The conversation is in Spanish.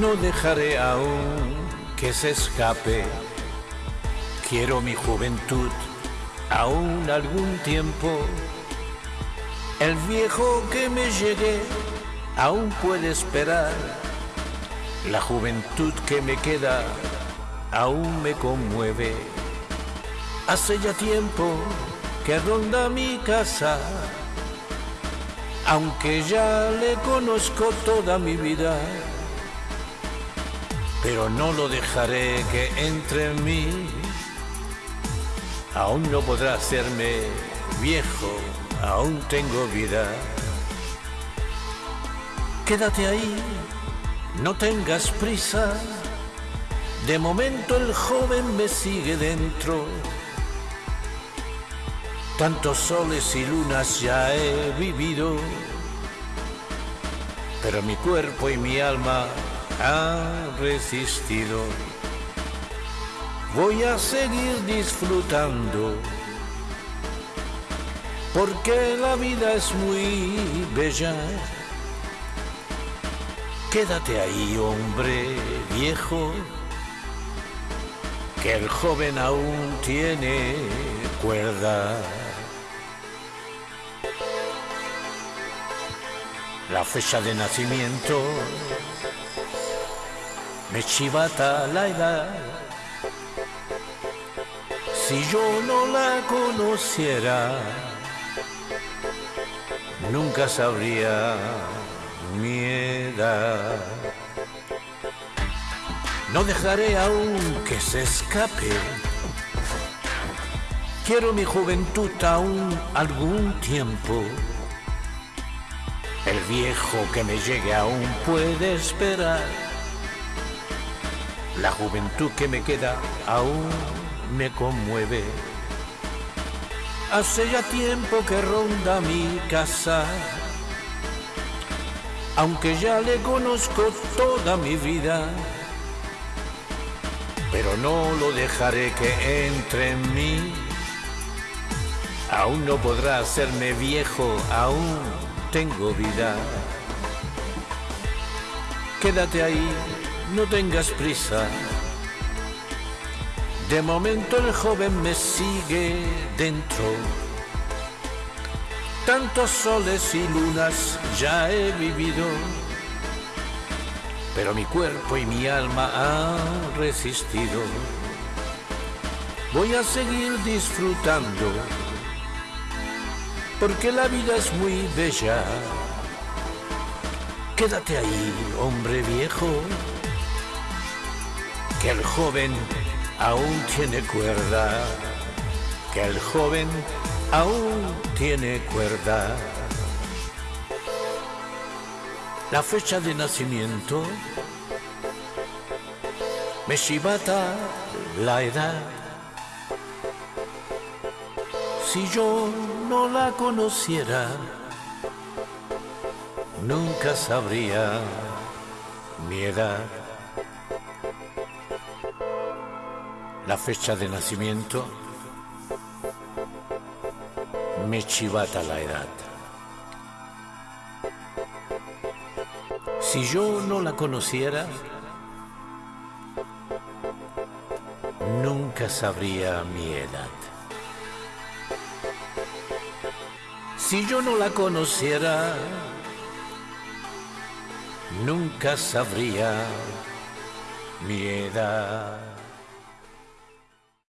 No dejaré aún que se escape. Quiero mi juventud aún algún tiempo. El viejo que me llegue aún puede esperar. La juventud que me queda aún me conmueve. Hace ya tiempo que ronda mi casa, aunque ya le conozco toda mi vida, pero no lo dejaré que entre en mí. Aún no podrá hacerme viejo, aún tengo vida. Quédate ahí, no tengas prisa. De momento el joven me sigue dentro. Tantos soles y lunas ya he vivido, pero mi cuerpo y mi alma han resistido. Voy a seguir disfrutando, porque la vida es muy bella. Quédate ahí, hombre viejo, que el joven aún tiene cuerda. La fecha de nacimiento me chivata la edad. Si yo no la conociera, nunca sabría mi edad. No dejaré aún que se escape. Quiero mi juventud aún algún tiempo. El viejo que me llegue aún puede esperar. La juventud que me queda aún me conmueve. Hace ya tiempo que ronda mi casa, aunque ya le conozco toda mi vida, pero no lo dejaré que entre en mí. Aún no podrá hacerme viejo, aún tengo vida. Quédate ahí, no tengas prisa. De momento el joven me sigue dentro. Tantos soles y lunas ya he vivido, pero mi cuerpo y mi alma han resistido. Voy a seguir disfrutando, porque la vida es muy bella. Quédate ahí, hombre viejo, que el joven aún tiene cuerda, que el joven aún tiene cuerda. La fecha de nacimiento me chivata la edad. Si yo no la conociera, nunca sabría mi edad. La fecha de nacimiento me chivata la edad. Si yo no la conociera, nunca sabría mi edad. Si yo no la conociera, nunca sabría mi edad.